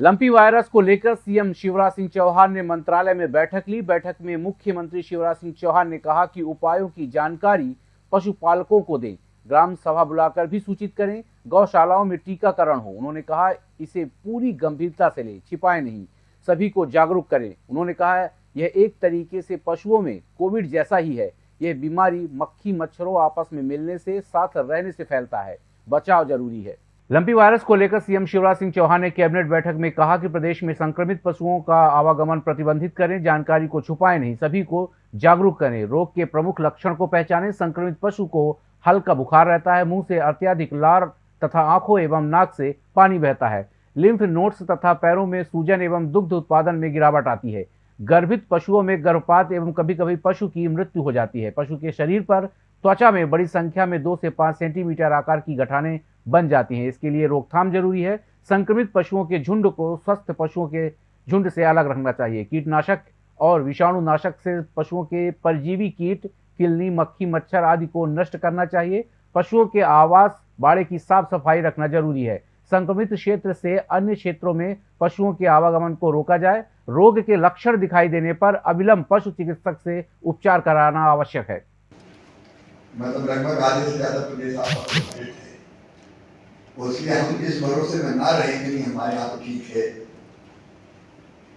Lumpy virus को लेकर CM Shivraj Singh Chauhan ने मंत्रालय में बैठक ली। बैठक में मुख्यमंत्री शिवराज सिंह चौहान ने कहा कि उपायों की जानकारी पशुपालकों को दें। ग्राम सभा बुलाकर भी सूचित करें। गौशालाओं में टीकाकरण हो। उन्होंने कहा, इसे पूरी गंभीरता से ले, छिपाए नहीं। सभी को जागरूक करें। उन्होंने कहा, यह एक तरीके से पशुओं में कोविड जैसा ही है। यह बीमारी मक्खी मच्छरों आपस में मिलने से, साथ रहने से फैलता है। बचाव ज़रूरी है। लंपी वायरस को लेकर सीएम शिवराज सिंह चौहान ने कैबिनेट बैठक में कहा कि प्रदेश में संक्रमित पशुओं का आवागमन प्रतिबंधित करें, जानकारी को छुपाएँ नहीं, सभी को जागरूक करें। रोग के प्रमुख लक्षण को पहचानें, संक्रमित पशु को हल्का बुखार रहता है, मुँह से अत्याधिक लार तथा आँखों एवं नाक से पानी बहता है। लिम्फ नोट्स तथा पैरों में सूजन एवं दुग्ध उत्पादन में गिरावट आती है। गर्भित पशुओं में गर्भपात एवं कभी कभी पशु की मृत्यु हो जाती है। पशु के शरीर पर त्वचा में बड़ी संख्या में दो से पाँच सेंटीमीटर आकार की गठाने बन जाती हैं। इसके लिए रोकथाम ज़रूरी है। संक्रमित पशुओं के झुंड को, स्वस्थ पशुओं के झुंड से अलग रखना चाहिए। कीटनाशक और विषाणु नाशक से पशुओं के परजीवी कीट, किलनी, मक्खी, मच्छर आदि को नष्ट करना चाहिए। पशुओं के आवास, बाड़े की साफ़ सफ़ाई रखना ज़रूरी है। संक्रमित क्षेत्र से अन्य क्षेत्रों में पशुओं के आवागमन को रोका जाए। रोग के लक्षण दिखाई देने पर अविलंब पशु चिकित्सक से उपचार कराना आवश्यक है। मतलब लगभग आधे से ज़्यादा प्रदेश आप इसलिए हम इस भरोसे में ना रहे कि नहीं, हमारे यहाँ तो ठीक है।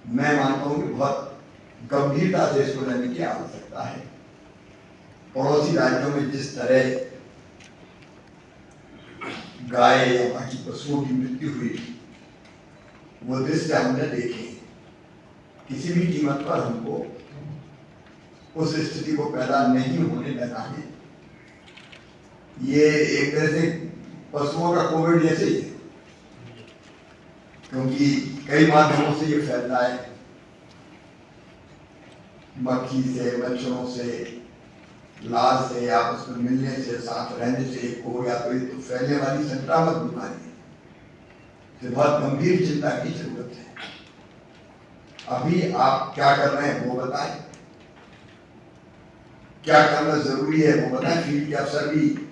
मैं मानता हूँ कि बहुत गंभीरता से इसको लेने की आवश्यकता है। पड़ोसी राज्यों में जिस तरह गाय या बाकी पशुओं की मृत्यु हुई, वो दृश्य हमने देखे। किसी भी कीमत पर हमको उस स्थिति को पैदा नहीं होने देना है। ये एक तरह से पशुओं का कोविड जैसे ही है। क्योंकि कई माध्यमों से ये फैलता है। मक्खी से, मच्छरों से, लाल से, आपस में मिलने से, साथ रहने से एक हो या तो तो फैलने वाली संक्रामक बीमारी है। तो बहुत गंभीर चिंता की ज़रूरत है। अभी आप क्या कर रहे हैं वो बताएँ। क्या करना ज़रूरी है वो बताएँ। फ़ील्ड के अफसर भी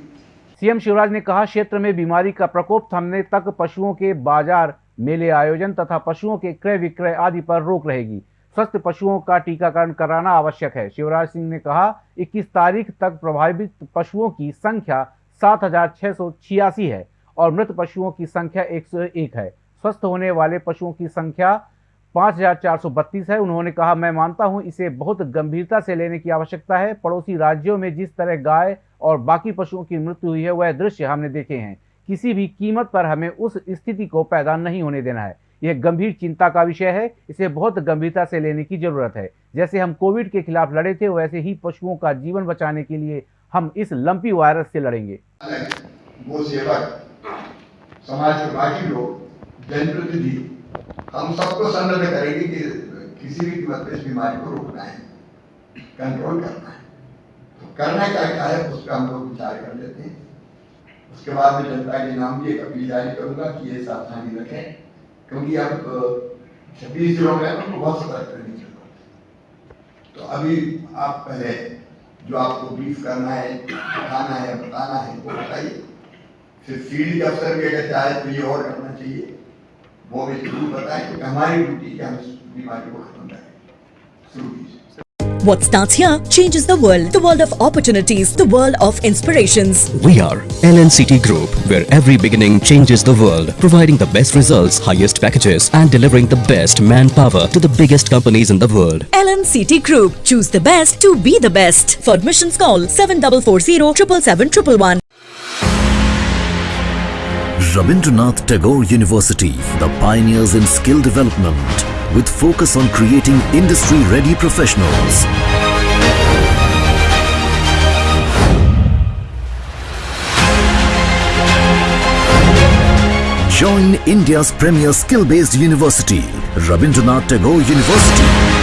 सीएम शिवराज ने कहा, क्षेत्र में बीमारी का प्रकोप थमने तक पशुओं के बाज़ार, मेले आयोजन तथा पशुओं के क्रय विक्रय आदि पर रोक रहेगी। स्वस्थ पशुओं का टीकाकरण कराना आवश्यक है। शिवराज सिंह ने कहा 21 तारीख तक प्रभावित पशुओं की संख्या सात हज़ार छह सौ छियासी है और मृत पशुओं की संख्या 101 है। स्वस्थ होने वाले पशुओं की संख्या 5432 है। उन्होंने कहा, मैं मानता हूँ इसे बहुत गंभीरता से लेने की आवश्यकता है। पड़ोसी राज्यों में जिस तरह गाय और बाकी पशुओं की मृत्यु हुई है, वह दृश्य हमने देखे हैं। किसी भी कीमत पर हमें उस स्थिति को पैदा नहीं होने देना है। यह गंभीर चिंता का विषय है। इसे बहुत गंभीरता से लेने की ज़रूरत है। जैसे हम कोविड के खिलाफ लड़े थे, वैसे ही पशुओं का जीवन बचाने के लिए हम इस लंपी वायरस से लड़ेंगे। वो समाज के बाकी लोग, जनप्रतिनिधि हम सबको संलग्न करेंगे कि किसी भी कीमत पर इस बीमारी को रोकना है कंट्रोल करना है। तो करना क्या क्या है, उस पर हम लोग विचार कर लेते हैं। उसके बाद में जनता के नाम भी एक अपील जारी करूँगा कि ये सावधानी रखें, क्योंकि अब, छब्बीस जिलों में तो बहुत सतर्क रहने की तो अभी आप पहले जो आपको ब्रीफ करना है, बताना है बताना है, वो बताइए। फिर फ़ील्ड के अफसर भी अगर चाहे तो ये और करना चाहिए। वो भी जरूर बताएं क्योंकि हमारी ड्यूटी है हम इस बीमारी को खत्म करें शुरू कीजिए What starts here changes the world. The world of opportunities. The world of inspirations. We are LNCT Group, where every beginning changes the world, providing the best results, highest packages, and delivering the best manpower to the biggest companies in the world. LNCT Group. Choose the best to be the best. For admissions, call 7440 777 Rabindranath Tagore University, the pioneers in skill development, with focus on creating industry-ready professionals. Join India's premier skill-based university, Rabindranath Tagore University.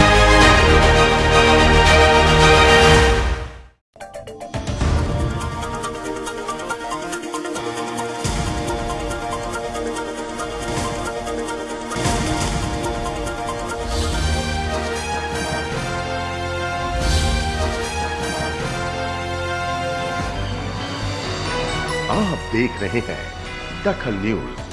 आप देख रहे हैं दखल news.